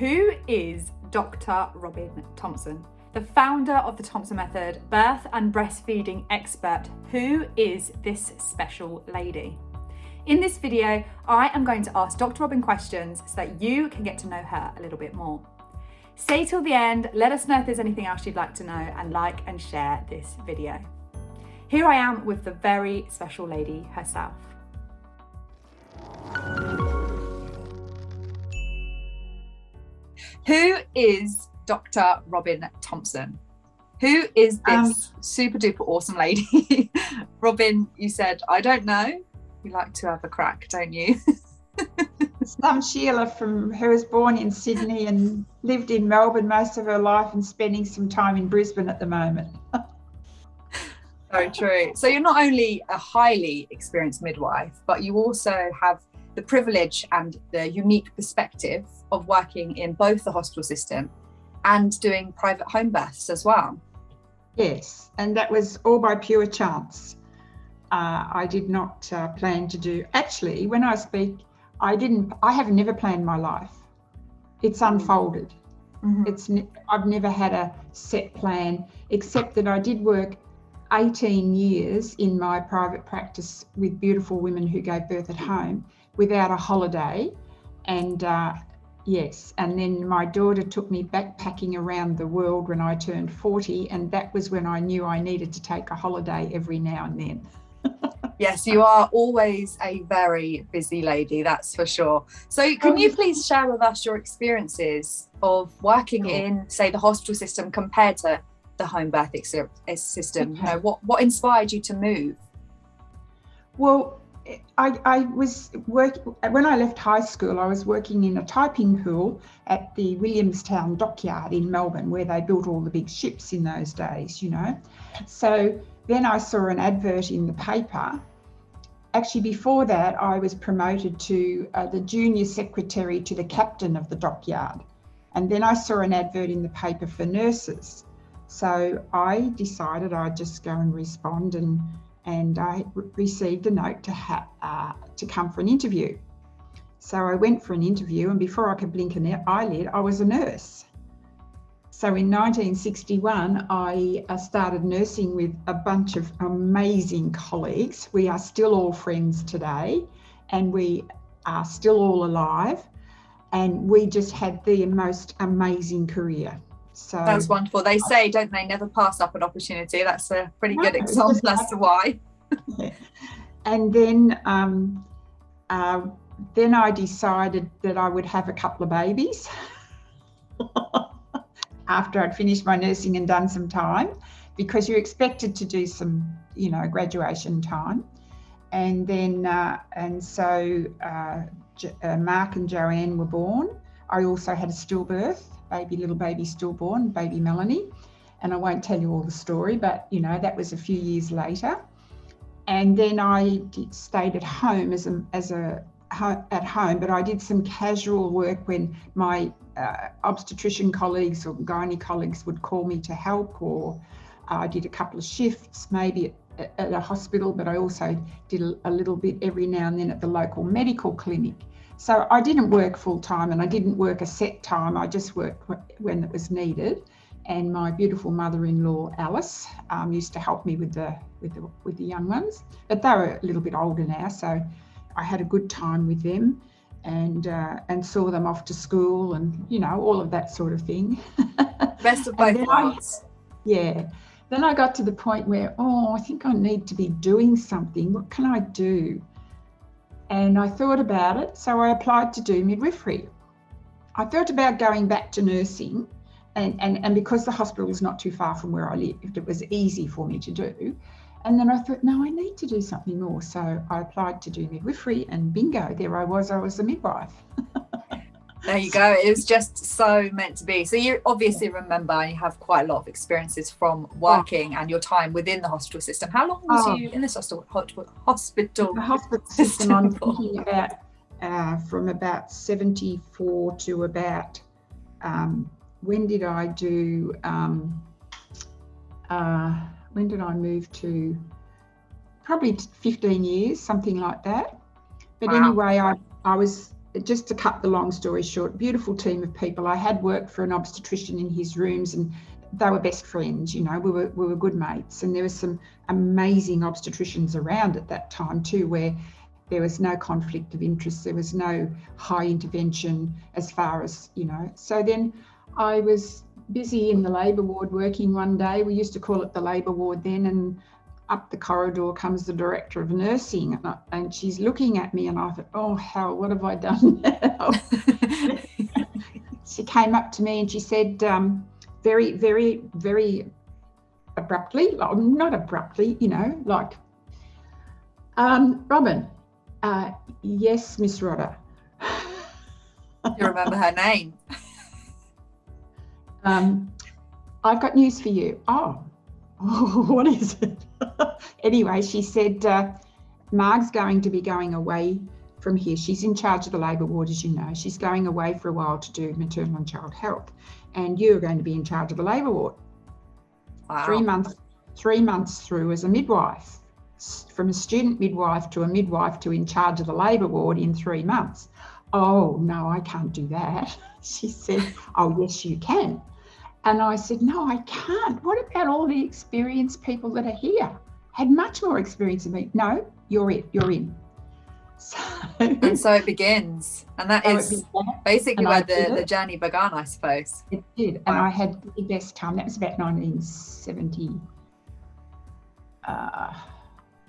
Who is Dr. Robin Thompson? The founder of the Thompson Method, birth and breastfeeding expert. Who is this special lady? In this video, I am going to ask Dr. Robin questions so that you can get to know her a little bit more. Stay till the end, let us know if there's anything else you'd like to know and like and share this video. Here I am with the very special lady herself. Who is Dr. Robin Thompson? Who is this um, super duper awesome lady? Robin, you said, I don't know. You like to have a crack, don't you? Some Sheila from who was born in Sydney and lived in Melbourne most of her life and spending some time in Brisbane at the moment. so true. So you're not only a highly experienced midwife, but you also have the privilege and the unique perspective of working in both the hospital system and doing private home births as well. Yes, and that was all by pure chance. Uh, I did not uh, plan to do. Actually, when I speak, I didn't. I have never planned my life. It's unfolded. Mm-hmm. It's. I've never had a set plan, except that I did work 18 years in my private practice with beautiful women who gave birth at home without a holiday, and uh, Yes, and then my daughter took me backpacking around the world when I turned 40, and that was when I knew I needed to take a holiday every now and then. yes, you are always a very busy lady, that's for sure. So, can you please share with us your experiences of working sure. in, say, the hospital system compared to the home birth system? Okay. You know, what, what inspired you to move? Well, I, I was work when I left high school. I was working in a typing pool at the Williamstown dockyard in Melbourne, where they built all the big ships in those days. You know, so then I saw an advert in the paper. Actually, before that, I was promoted to uh, the junior secretary to the captain of the dockyard, and then I saw an advert in the paper for nurses. So I decided I'd just go and respond and and I received a note to, uh, to come for an interview. So I went for an interview, and before I could blink an eyelid, I was a nurse. So in 1961, I uh, started nursing with a bunch of amazing colleagues. We are still all friends today, and we are still all alive. And we just had the most amazing career. So that's wonderful. They say, don't they, never pass up an opportunity. That's a pretty no, good example as to why. and then, um, uh, then I decided that I would have a couple of babies after I'd finished my nursing and done some time, because you're expected to do some, you know, graduation time. And then, uh, and so uh, uh Mark and Joanne were born. I also had a stillbirth baby, little baby stillborn, baby Melanie. And I won't tell you all the story, but you know, that was a few years later. And then I did, stayed at home as a, as a at home, but I did some casual work when my uh, obstetrician colleagues or gynae colleagues would call me to help, or I did a couple of shifts, maybe at, at a hospital, but I also did a little bit every now and then at the local medical clinic. So I didn't work full time and I didn't work a set time. I just worked when it was needed. And my beautiful mother-in-law Alice um, used to help me with the with the with the young ones, but they were a little bit older now, so I had a good time with them, and uh, and saw them off to school and you know all of that sort of thing. Best of both worlds. Yeah. Then I got to the point where oh, I think I need to be doing something. What can I do? And I thought about it, so I applied to do midwifery. I thought about going back to nursing, and, and, and because the hospital was not too far from where I lived, it was easy for me to do. And then I thought, no, I need to do something more. So I applied to do midwifery, and bingo, there I was, I was a midwife. There you go. It was just so meant to be. So you obviously remember you have quite a lot of experiences from working and your time within the hospital system. How long was oh. you in this hospital? Hospital. The hospital system. I'm thinking about uh, from about seventy-four to about um, when did I do? Um, uh, when did I move to? Probably fifteen years, something like that. But wow. anyway, I I was just to cut the long story short, beautiful team of people. I had worked for an obstetrician in his rooms and they were best friends, you know, we were, we were good mates. And there was some amazing obstetricians around at that time too, where there was no conflict of interest, there was no high intervention as far as, you know. So then I was busy in the labour ward working one day. We used to call it the labour ward then, and up the corridor comes the director of nursing, and, I, and she's looking at me, and I thought, oh hell, what have I done now? she came up to me and she said, um, very, very, very abruptly, like, not abruptly, you know, like, um, Robin, uh, yes, Miss Rodder. you remember her name? um, I've got news for you. Oh, oh what is it? anyway, she said, uh, Marg's going to be going away from here. She's in charge of the labour ward, as you know. She's going away for a while to do maternal and child health and you're going to be in charge of the labour ward. Wow. Three months, three months through as a midwife, from a student midwife to a midwife to in charge of the labour ward in three months. Oh no, I can't do that. She said, Oh yes, you can. And I said, No, I can't. What about all the experienced people that are here? Had much more experience than me. No, you're it. You're in. So, and so it begins. And that so is basically where the, the journey began, I suppose. It did. Wow. And I had the best time. That was about 1970, uh,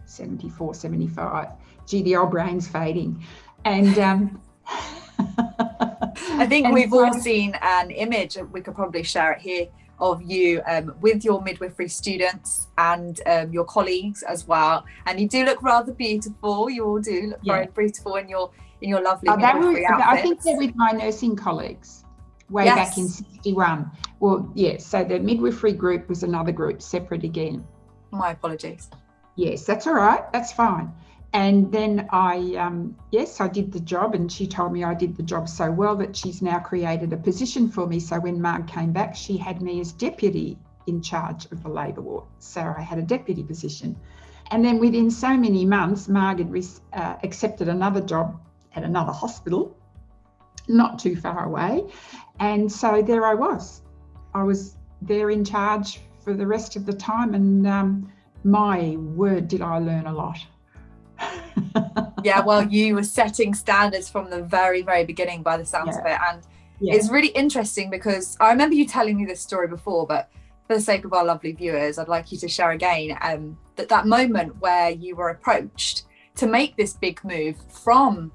74, 75. Gee, the old brain's fading. And um, I think and we've all seen an image, we could probably share it here, of you um, with your midwifery students and um, your colleagues as well. And you do look rather beautiful. You all do look yeah. very beautiful in your in your lovely oh, midwifery outfits. I think they're with my nursing colleagues way yes. back in 61. Well, yes, yeah, so the midwifery group was another group separate again. My apologies. Yes, that's all right. That's fine. And then I, um, yes, I did the job, and she told me I did the job so well that she's now created a position for me. So when Marg came back, she had me as deputy in charge of the labour ward. So I had a deputy position. And then within so many months, Marg had uh, accepted another job at another hospital, not too far away. And so there I was. I was there in charge for the rest of the time. And um, my word, did I learn a lot yeah, well, you were setting standards from the very, very beginning by the sounds yeah. of it. And yeah. it's really interesting because I remember you telling me this story before, but for the sake of our lovely viewers, I'd like you to share again um, that that moment where you were approached to make this big move from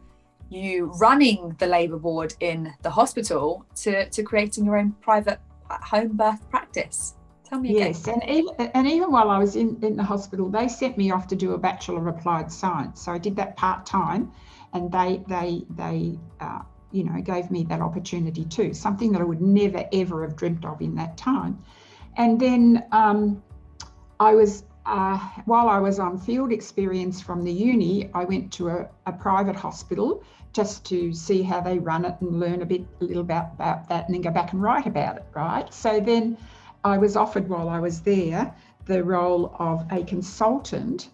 you running the labour ward in the hospital to, to creating your own private home birth practice. Tell me yes, again. and even, and even while I was in, in the hospital, they sent me off to do a Bachelor of Applied Science. So I did that part time, and they they they uh, you know gave me that opportunity too. Something that I would never ever have dreamt of in that time. And then um, I was uh, while I was on field experience from the uni, I went to a, a, private hospital just to see how they run it and learn a bit, a little about, about that, and then go back and write about it, right? So then I was offered while I was there the role of a consultant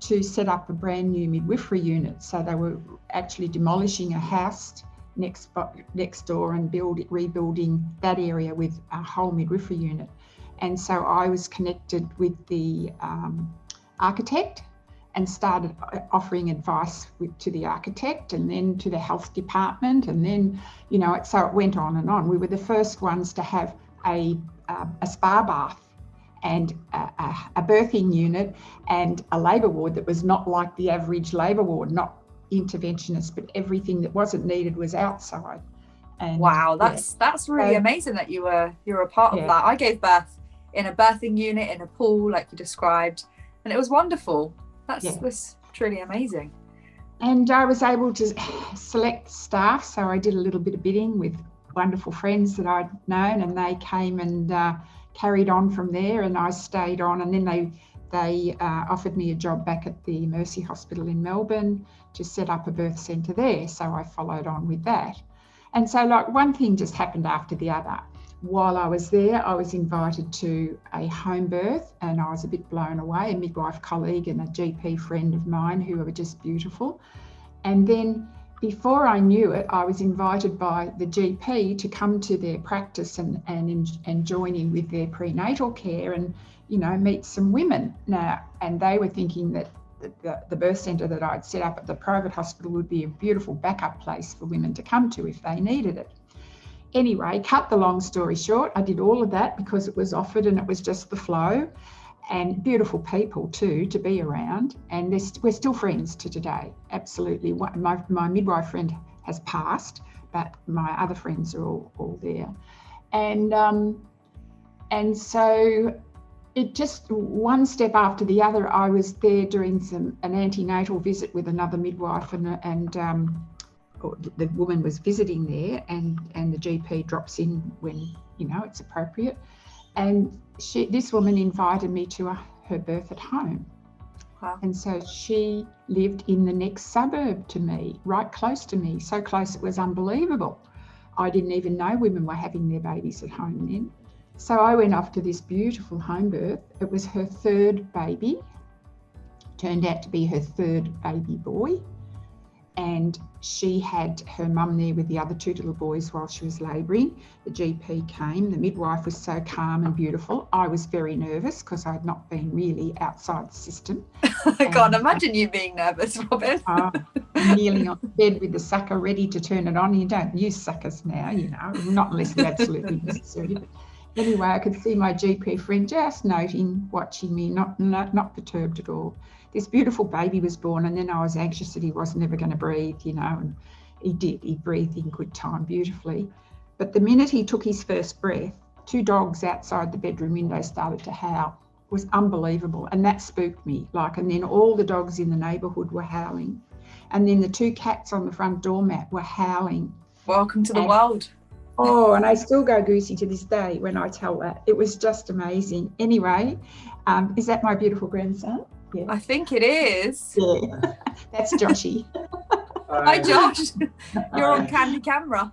to set up a brand new midwifery unit. So they were actually demolishing a house next next door and build rebuilding that area with a whole midwifery unit. And so I was connected with the um, architect and started offering advice with, to the architect and then to the health department and then you know so it went on and on. We were the first ones to have a uh, a spa bath and a, a, a, birthing unit and a labour ward that was not like the average labour ward, not interventionist, but everything that wasn't needed was outside. And, wow, that's yeah. that's really amazing that you were you were a part yeah. of that. I gave birth in a birthing unit in a pool, like you described, and it was wonderful. That's yeah. was truly amazing. And I was able to select staff, so I did a little bit of bidding with wonderful friends that I'd known, and they came and uh, carried on from there, and I stayed on, and then they they uh, offered me a job back at the Mercy Hospital in Melbourne to set up a birth centre there, so I followed on with that. And so, like one thing just happened after the other. While I was there, I was invited to a home birth, and I was a bit blown away. A midwife colleague and a GP friend of mine who were just beautiful. And then before I knew it, I was invited by the GP to come to their practice and, and, and join in with their prenatal care and, you know, meet some women. Now, and they were thinking that the, the birth centre that I'd set up at the private hospital would be a beautiful backup place for women to come to if they needed it. Anyway, cut the long story short, I did all of that because it was offered and it was just the flow and beautiful people too to be around. And we're still friends to today. Absolutely. My, my midwife friend has passed, but my other friends are all, all there. And, um, and so it just one step after the other, I was there doing some an antenatal visit with another midwife and, and um, the woman was visiting there and, and the GP drops in when, you know, it's appropriate. And she, this woman invited me to a, her birth at home. Wow. And so she lived in the next suburb to me, right close to me, so close it was unbelievable. I didn't even know women were having their babies at home then. So I went off to this beautiful home birth. It was her third baby, turned out to be her third baby boy and she had her mum there with the other two little boys while she was labouring. The GP came, the midwife was so calm and beautiful. I was very nervous because I had not been really outside the system. I can't imagine you being nervous, Robin. uh, kneeling on the bed with the sucker ready to turn it on. You don't use suckers now, you know, not unless absolutely necessary. Anyway, I could see my GP friend just noting, watching me, not, not, not perturbed at all this beautiful baby was born, and then I was anxious that he was never going to breathe, you know, and he did. He breathed in good time, beautifully. But the minute he took his first breath, two dogs outside the bedroom window started to howl. It was unbelievable, and that spooked me. Like, and then all the dogs in the neighbourhood were howling, and then the two cats on the front doormat were howling. Welcome to the and, world. Oh, and I still go goosey to this day when I tell that. It was just amazing. Anyway, um, is that my beautiful grandson? Yeah. I think it is. Yeah, that's Joshy. Hi, Josh. You're on candy camera.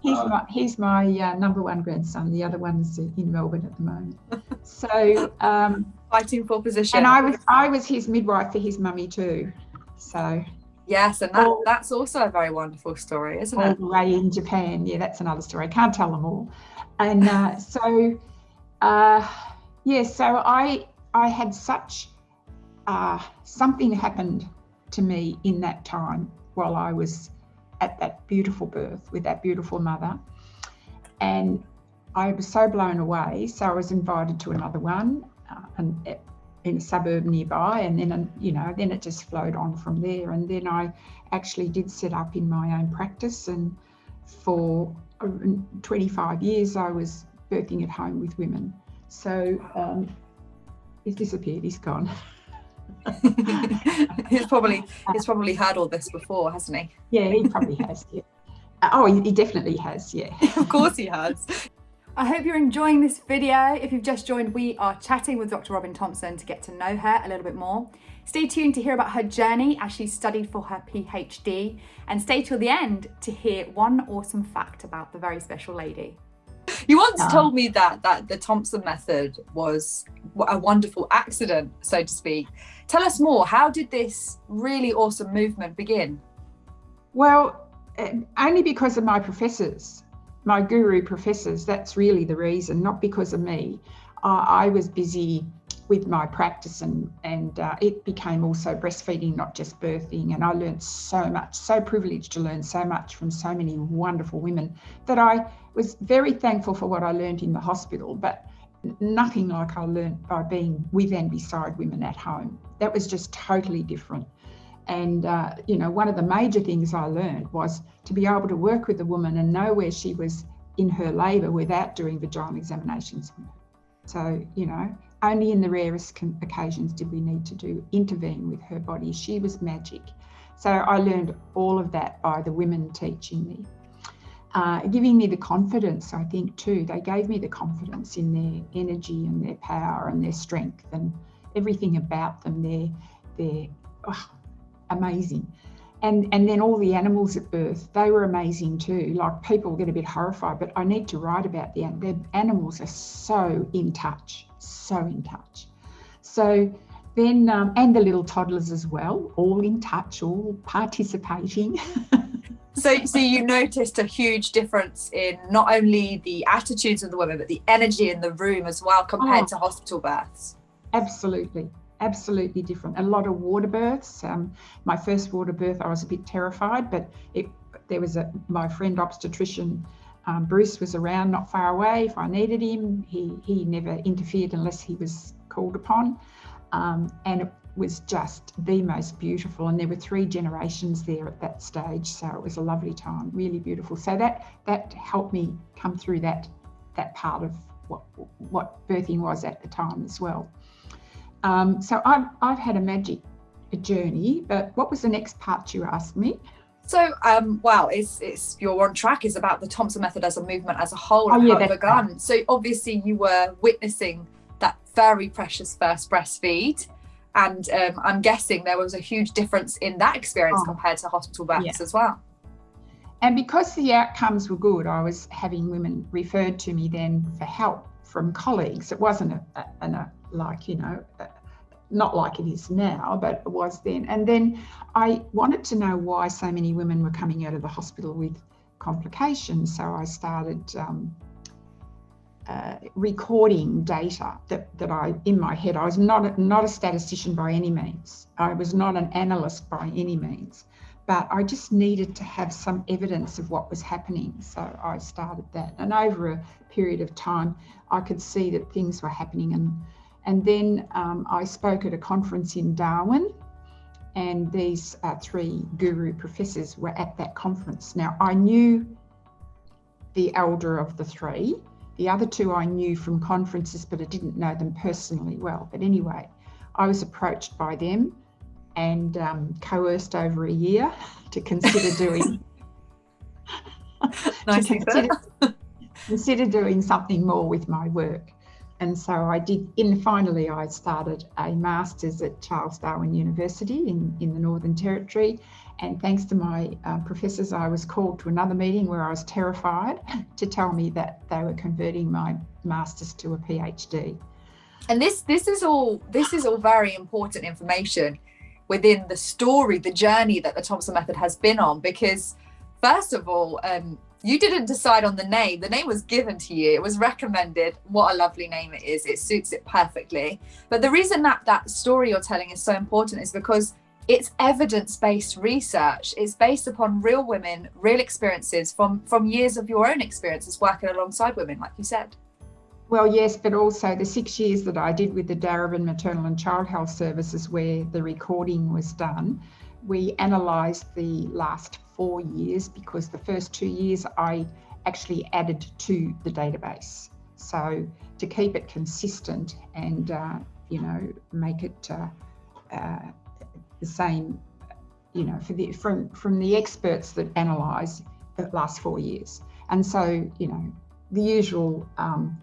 he's my he's my uh, number one grandson. The other one's in Melbourne at the moment. So um, fighting for position. And I was I was his midwife for his mummy too. So yes, and that, all, that's also a very wonderful story, isn't all it? All the way in Japan. Yeah, that's another story. I can't tell them all. And uh, so uh, yeah, so I I had such uh, something happened to me in that time while I was at that beautiful birth with that beautiful mother. And I was so blown away. So I was invited to another one uh, and in a suburb nearby. And then, you know, then it just flowed on from there. And then I actually did set up in my own practice. And for uh, 25 years, I was birthing at home with women. So um, he's disappeared, he's gone. he's probably he's probably heard all this before, hasn't he? Yeah, he probably has. Yeah. Oh, he definitely has. Yeah. of course he has. I hope you're enjoying this video. If you've just joined, we are chatting with Dr. Robin Thompson to get to know her a little bit more. Stay tuned to hear about her journey as she studied for her PhD and stay till the end to hear one awesome fact about the very special lady. You once told me that that the Thompson method was a wonderful accident, so to speak. Tell us more. How did this really awesome movement begin? Well, eh, only because of my professors, my guru professors. That's really the reason, not because of me. Uh, I was busy with my practice and and uh, it became also breastfeeding not just birthing and i learned so much so privileged to learn so much from so many wonderful women that i was very thankful for what i learned in the hospital but nothing like i learned by being with and beside women at home that was just totally different and uh, you know one of the major things i learned was to be able to work with a woman and know where she was in her labour without doing vaginal examinations so you know only in the rarest occasions did we need to do intervene with her body. She was magic. So I learned all of that by the women teaching me. Uh, giving me the confidence, I think, too. They gave me the confidence in their energy and their power and their strength and everything about them. They're, they're oh, amazing. And, and then all the animals at birth, they were amazing too. Like people get a bit horrified, but I need to write about the, the animals are so in touch so in touch. So then, um, and the little toddlers as well, all in touch, all participating. so, so you noticed a huge difference in not only the attitudes of the women, but the energy in the room as well compared oh, to hospital births. Absolutely, absolutely different. A lot of water births. Um, my first water birth, I was a bit terrified, but it, there was a my friend obstetrician. Um, Bruce was around, not far away. If I needed him, he he never interfered unless he was called upon. Um, and it was just the most beautiful. And there were three generations there at that stage, so it was a lovely time, really beautiful. So that that helped me come through that that part of what what birthing was at the time as well. Um, so I've I've had a magic journey, but what was the next part you asked me? So, um, well, it's, it's you're on track. Is about the Thompson method as a movement as a whole oh, yeah, how it begun. Right. So, obviously, you were witnessing that very precious first breastfeed, and um, I'm guessing there was a huge difference in that experience oh, compared to hospital births yeah. as well. And because the outcomes were good, I was having women referred to me then for help from colleagues. It wasn't a, a, a like you know. A, not like it is now, but it was then. And then I wanted to know why so many women were coming out of the hospital with complications. So I started um, uh, recording data that, that I, in my head, I was not not a statistician by any means. I was not an analyst by any means, but I just needed to have some evidence of what was happening. So I started that. And over a period of time, I could see that things were happening. And, and then um, I spoke at a conference in Darwin and these uh, three guru professors were at that conference. Now, I knew the elder of the three, the other two I knew from conferences, but I didn't know them personally well. But anyway, I was approached by them and um, coerced over a year to consider doing nice to consider, consider doing something more with my work. And so I did, in finally, I started a master's at Charles Darwin University in, in the Northern Territory. And thanks to my uh, professors, I was called to another meeting where I was terrified to tell me that they were converting my master's to a PhD. And this this is all this is all very important information within the story, the journey that the Thompson method has been on, because first of all, um, you didn't decide on the name. The name was given to you. It was recommended. What a lovely name it is. It suits it perfectly. But the reason that that story you're telling is so important is because it's evidence-based research. It's based upon real women, real experiences from from years of your own experiences working alongside women, like you said. Well, yes, but also the six years that I did with the Darebin Maternal and Child Health Services, where the recording was done, we analysed the last four years because the first two years I actually added to the database. So to keep it consistent and uh, you know make it uh, uh, the same, you know, for the from from the experts that analyse the last four years. And so you know the usual um,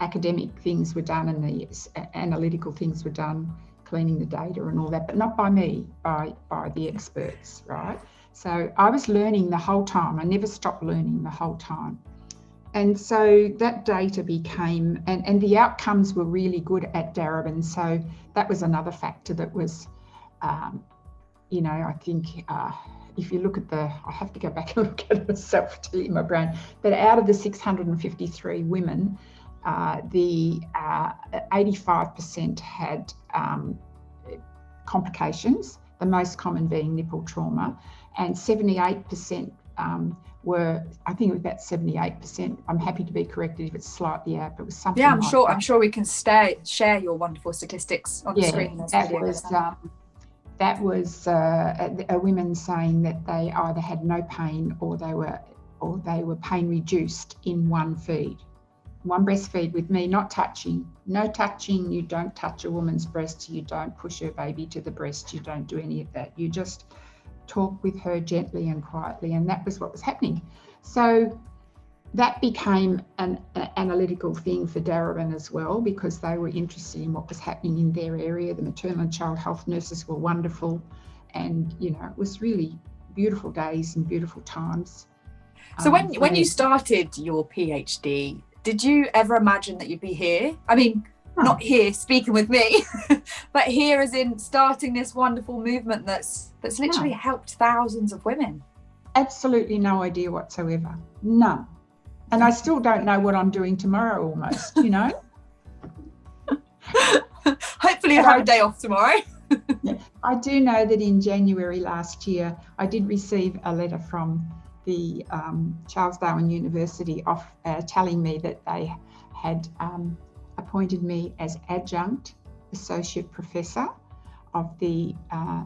academic things were done and the analytical things were done cleaning the data and all that, but not by me, by by the experts, right? So I was learning the whole time. I never stopped learning the whole time. And so that data became, and, and the outcomes were really good at Darebin. So that was another factor that was, um, you know, I think uh, if you look at the, I have to go back and look at myself to my brain, but out of the 653 women, uh, the 85% uh, had um, complications, the most common being nipple trauma and 78% um, were, I think it was about 78%. I'm happy to be corrected if it's slightly out, but it was something. Yeah, I'm like sure. That. I'm sure we can stay, share your wonderful statistics on yeah, the screen. That was, um, that was uh, a, a women saying that they either had no pain or they were or they were pain reduced in one feed one breastfeed with me, not touching. No touching. You don't touch a woman's breast. You don't push her baby to the breast. You don't do any of that. You just talk with her gently and quietly. And that was what was happening. So that became an, an analytical thing for Darebin as well because they were interested in what was happening in their area. The maternal and child health nurses were wonderful. And, you know, it was really beautiful days and beautiful times. So when, um, when you started your PhD, did you ever imagine that you'd be here? I mean, not here speaking with me, but here as in starting this wonderful movement that's that's literally helped thousands of women. absolutely no idea whatsoever. None. And I still don't know what I'm doing tomorrow almost, you know? Hopefully you have a day off tomorrow. I do know that in January last year, I did receive a letter from the um, Charles Darwin University off, uh, telling me that they had um, appointed me as adjunct associate professor of the uh,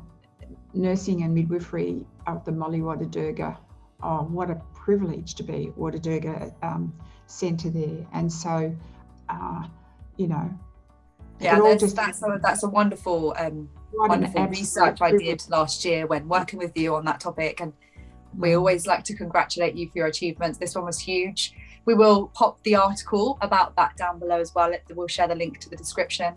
nursing and midwifery of the Molly Wardaguga Oh, what a privilege to be Wada um, centre there. And so, uh, you know, yeah, just, that's a, that's a wonderful, um, wonderful research I did last year when working with you on that topic. And we mm. always like to congratulate you for your achievements. This one was huge. We will pop the article about that down below as well. We'll share the link to the description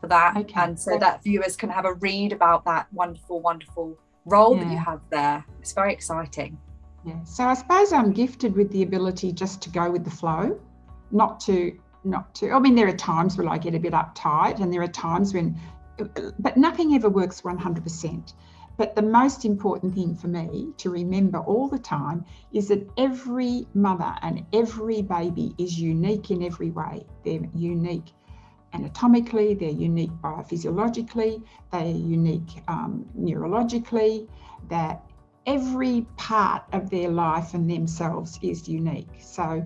for that. Okay. And so that viewers can have a read about that wonderful, wonderful role yeah. that you have there. It's very exciting. Yeah. So I suppose I'm gifted with the ability just to go with the flow, not to, not to, I mean, there are times where I get a bit uptight and there are times when, but nothing ever works 100%. But the most important thing for me to remember all the time is that every mother and every baby is unique in every way. They're unique anatomically, they're unique biophysiologically, they're unique um, neurologically, that every part of their life and themselves is unique. So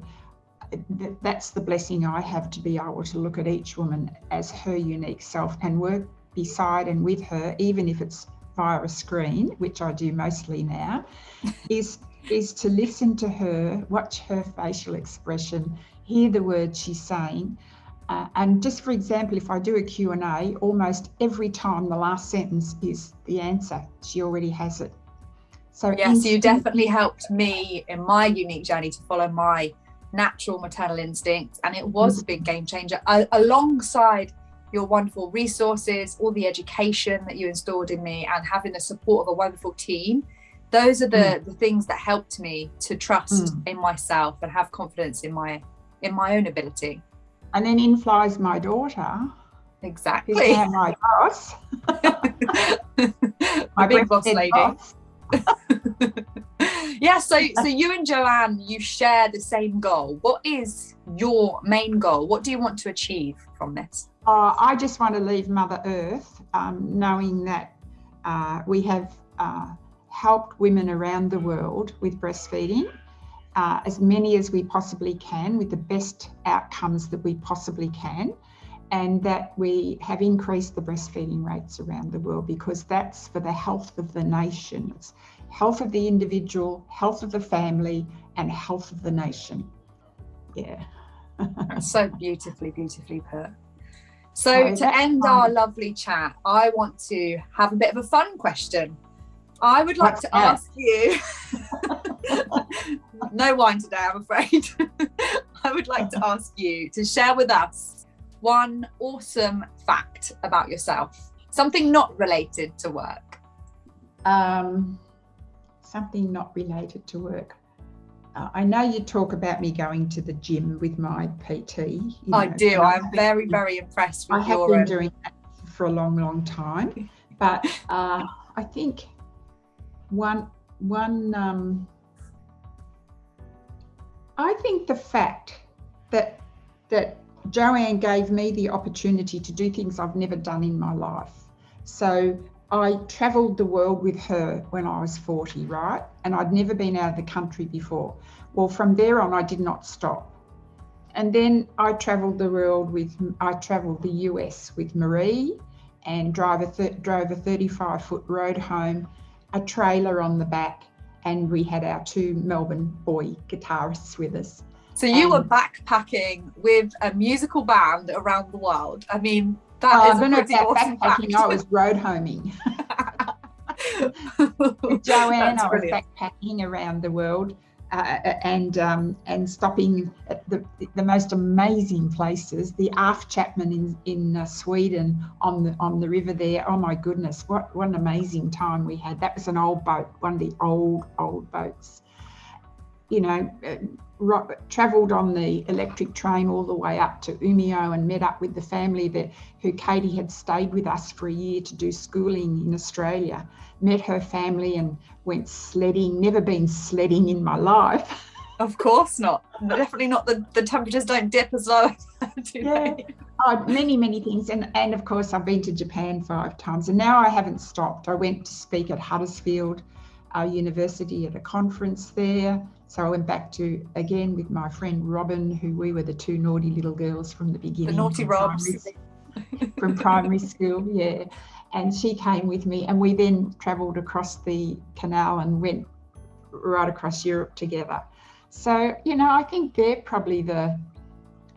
th that's the blessing I have to be able to look at each woman as her unique self and work beside and with her, even if it's via a screen, which I do mostly now, is is to listen to her, watch her facial expression, hear the words she's saying. Uh, and just for example, if I do a Q&A, almost every time the last sentence is the answer, she already has it. So yes, you definitely helped me in my unique journey to follow my natural maternal instincts. And it was a big game changer alongside your wonderful resources, all the education that you installed in me and having the support of a wonderful team. Those are the, mm. the things that helped me to trust mm. in myself and have confidence in my in my own ability. And then in flies my daughter. Exactly. my boss. my big boss lady. Boss. yeah, so so you and Joanne, you share the same goal. What is your main goal? What do you want to achieve from this? Uh, I just want to leave Mother Earth um, knowing that uh, we have uh, helped women around the world with breastfeeding, uh, as many as we possibly can, with the best outcomes that we possibly can, and that we have increased the breastfeeding rates around the world because that's for the health of the nations, health of the individual, health of the family, and health of the nation. Yeah. so beautifully, beautifully put. So to end our lovely chat, I want to have a bit of a fun question. I would like to ask you, no wine today, I'm afraid. I would like to ask you to share with us one awesome fact about yourself, something not related to work. Um, something not related to work. Uh, I know you talk about me going to the gym with my PT. You know, I do. I'm very, very impressed with I have been doing that for a long, long time. But uh, I think one, one, um, I think the fact that that Joanne gave me the opportunity to do things I've never done in my life. So I travelled the world with her when I was 40, right? And I'd never been out of the country before. Well, from there on, I did not stop. And then I travelled the world with, I travelled the US with Marie and drove a, drove a 35 foot road home, a trailer on the back, and we had our two Melbourne boy guitarists with us. So you were backpacking with a musical band around the world. I mean, that is a pretty awesome backpacking. Fact. I was road homing. Joanne, That's I was brilliant. backpacking around the world. Uh, and um, and stopping at the, the most amazing places. The af Chapman in in uh, Sweden on the on the river there. Oh my goodness, what what an amazing time we had. That was an old boat, one of the old old boats. You know, uh, travelled on the electric train all the way up to Umeå and met up with the family that who Katie had stayed with us for a year to do schooling in Australia. Met her family and went sledding. Never been sledding in my life. Of course not. Definitely not. The, the temperatures don't dip as low. Do yeah. Oh, many, many things. And, and of course, I've been to Japan five times and now I haven't stopped. I went to speak at Huddersfield uh, University at a conference there. So I went back to, again, with my friend Robin, who we were the two naughty little girls from the beginning. The naughty Robs. Primary, from primary school, yeah. And she came with me and we then travelled across the canal and went right across Europe together. So, you know, I think they're probably the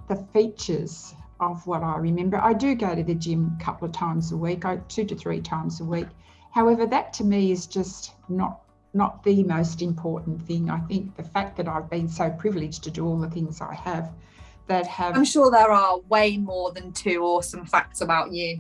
the features of what I remember. I do go to the gym a couple of times a week, two to three times a week. However, that to me is just not not the most important thing. I think the fact that I've been so privileged to do all the things I have that have I'm sure there are way more than two awesome facts about you.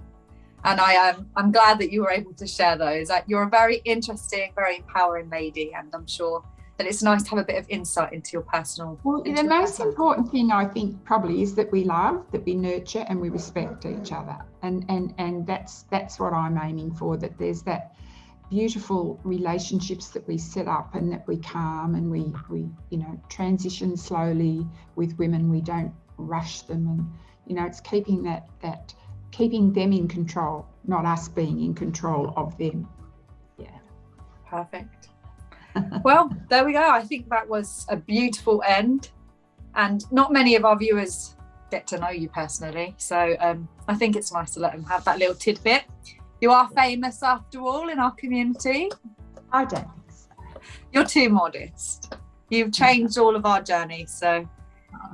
And I am I'm glad that you were able to share those. Uh, you're a very interesting, very empowering lady and I'm sure that it's nice to have a bit of insight into your personal. Well, the most important thing I think probably is that we love, that we nurture, and we respect each other, and and and that's that's what I'm aiming for. That there's that beautiful relationships that we set up and that we calm and we we you know transition slowly with women we don't rush them and you know it's keeping that that keeping them in control not us being in control of them yeah perfect well, there we go. I think that was a beautiful end. And not many of our viewers get to know you personally. So um, I think it's nice to let them have that little tidbit. You are famous after all in our community. I don't think so. You're too modest. You've changed all of our journey. So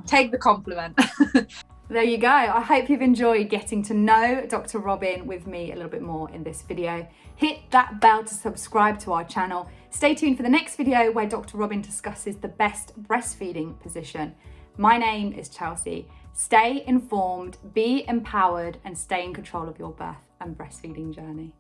take the compliment. There you go. I hope you've enjoyed getting to know Dr. Robin with me a little bit more in this video. Hit that bell to subscribe to our channel. Stay tuned for the next video where Dr. Robin discusses the best breastfeeding position. My name is Chelsea. Stay informed, be empowered and stay in control of your birth and breastfeeding journey.